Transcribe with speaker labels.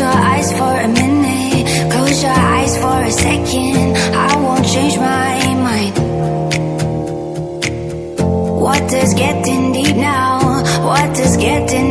Speaker 1: your eyes for a minute. Close your eyes for a second. I won't change my mind. What is getting deep now? What is getting